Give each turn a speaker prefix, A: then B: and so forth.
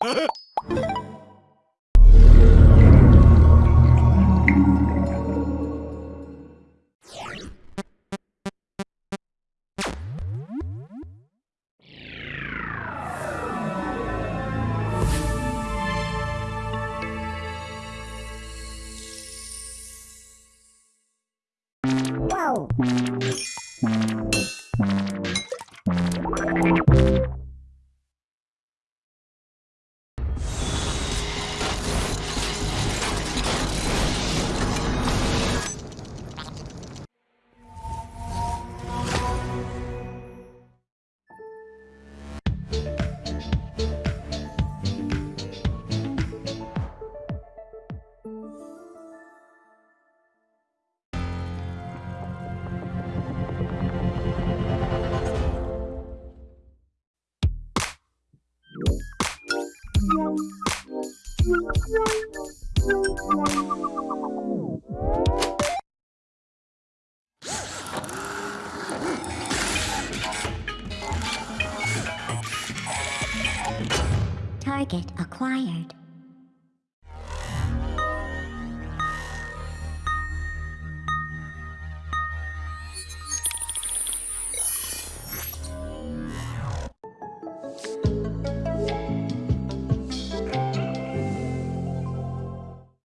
A: Huh?
B: Tchau! Target acquired.